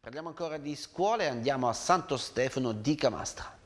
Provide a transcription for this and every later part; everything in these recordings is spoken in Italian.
Parliamo ancora di scuole e andiamo a Santo Stefano di Camastra.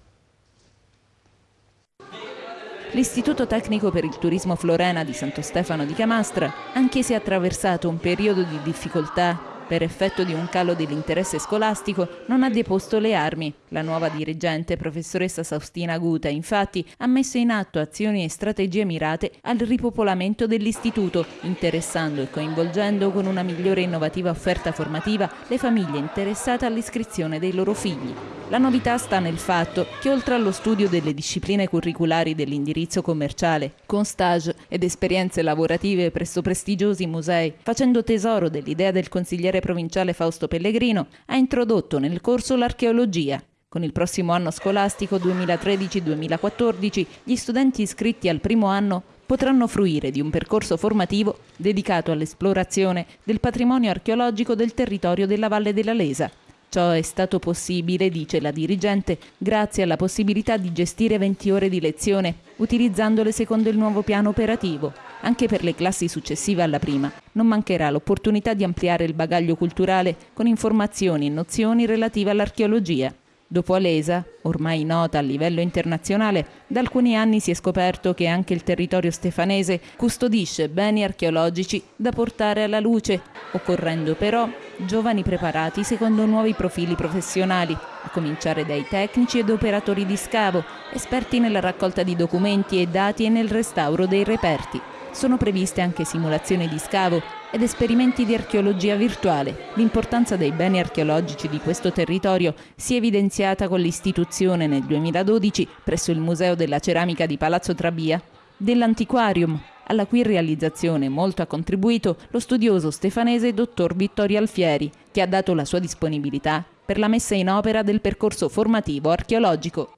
L'Istituto Tecnico per il Turismo Florena di Santo Stefano di Camastra, anche se ha attraversato un periodo di difficoltà per effetto di un calo dell'interesse scolastico, non ha deposto le armi. La nuova dirigente, professoressa Saustina Guta, infatti, ha messo in atto azioni e strategie mirate al ripopolamento dell'istituto, interessando e coinvolgendo con una migliore e innovativa offerta formativa le famiglie interessate all'iscrizione dei loro figli. La novità sta nel fatto che oltre allo studio delle discipline curriculari dell'indirizzo commerciale, con stage ed esperienze lavorative presso prestigiosi musei, facendo tesoro dell'idea del consigliere provinciale Fausto Pellegrino, ha introdotto nel corso l'archeologia. Con il prossimo anno scolastico 2013-2014 gli studenti iscritti al primo anno potranno fruire di un percorso formativo dedicato all'esplorazione del patrimonio archeologico del territorio della Valle della Lesa, Ciò è stato possibile, dice la dirigente, grazie alla possibilità di gestire 20 ore di lezione, utilizzandole secondo il nuovo piano operativo. Anche per le classi successive alla prima non mancherà l'opportunità di ampliare il bagaglio culturale con informazioni e nozioni relative all'archeologia. Dopo Alesa, ormai nota a livello internazionale, da alcuni anni si è scoperto che anche il territorio stefanese custodisce beni archeologici da portare alla luce, occorrendo però giovani preparati secondo nuovi profili professionali, a cominciare dai tecnici ed operatori di scavo, esperti nella raccolta di documenti e dati e nel restauro dei reperti. Sono previste anche simulazioni di scavo ed esperimenti di archeologia virtuale. L'importanza dei beni archeologici di questo territorio si è evidenziata con l'istituzione nel 2012 presso il Museo della Ceramica di Palazzo Trabia dell'Antiquarium, alla cui realizzazione molto ha contribuito lo studioso stefanese dottor Vittorio Alfieri, che ha dato la sua disponibilità per la messa in opera del percorso formativo archeologico.